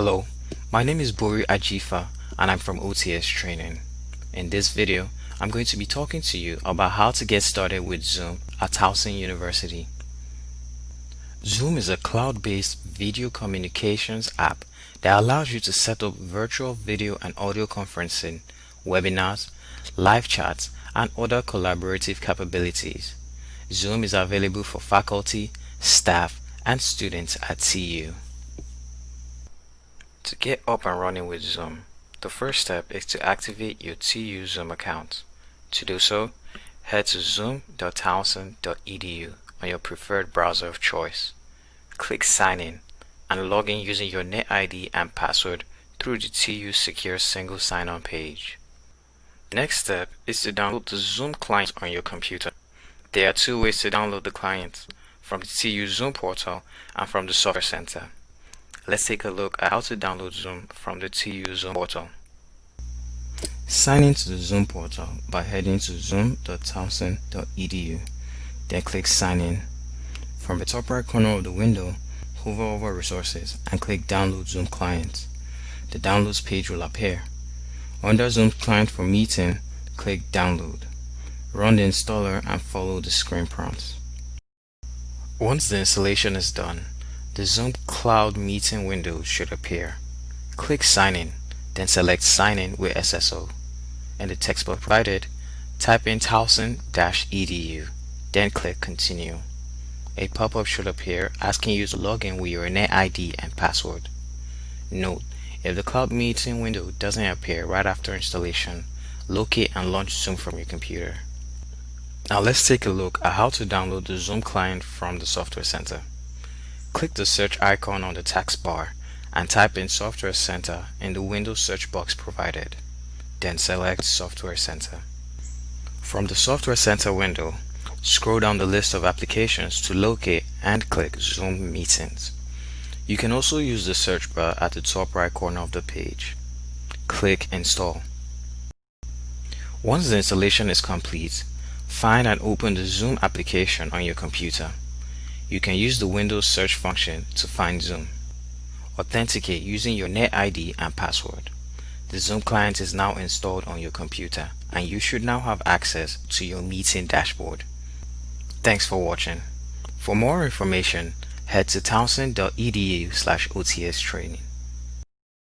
Hello, my name is Bori Ajifa and I'm from OTS Training. In this video, I'm going to be talking to you about how to get started with Zoom at Towson University. Zoom is a cloud-based video communications app that allows you to set up virtual video and audio conferencing, webinars, live chats, and other collaborative capabilities. Zoom is available for faculty, staff, and students at TU. To get up and running with Zoom, the first step is to activate your TU Zoom account. To do so, head to zoom.towson.edu on your preferred browser of choice. Click Sign In and log in using your NetID and password through the TU Secure Single Sign-On page. Next step is to download the Zoom client on your computer. There are two ways to download the client, from the TU Zoom portal and from the Software Center. Let's take a look at how to download Zoom from the TU Zoom portal. Sign into the Zoom portal by heading to zoom.towson.edu. Then click Sign In. From the top right corner of the window, hover over Resources and click Download Zoom Client. The Downloads page will appear. Under Zoom Client for Meeting, click Download. Run the installer and follow the screen prompts. Once the installation is done, the Zoom Cloud Meeting window should appear. Click Sign In, then select Sign In with SSO. In the text box provided, type in towson-edu, then click Continue. A pop-up should appear asking you to log in with your NetID and password. Note, if the Cloud Meeting window doesn't appear right after installation, locate and launch Zoom from your computer. Now let's take a look at how to download the Zoom client from the Software Center. Click the search icon on the taskbar bar and type in Software Center in the Windows search box provided. Then select Software Center. From the Software Center window, scroll down the list of applications to locate and click Zoom Meetings. You can also use the search bar at the top right corner of the page. Click Install. Once the installation is complete, find and open the Zoom application on your computer. You can use the Windows search function to find Zoom. Authenticate using your NetID and password. The Zoom client is now installed on your computer and you should now have access to your meeting dashboard. Thanks for watching. For more information, head to towson.edu slash OTS training.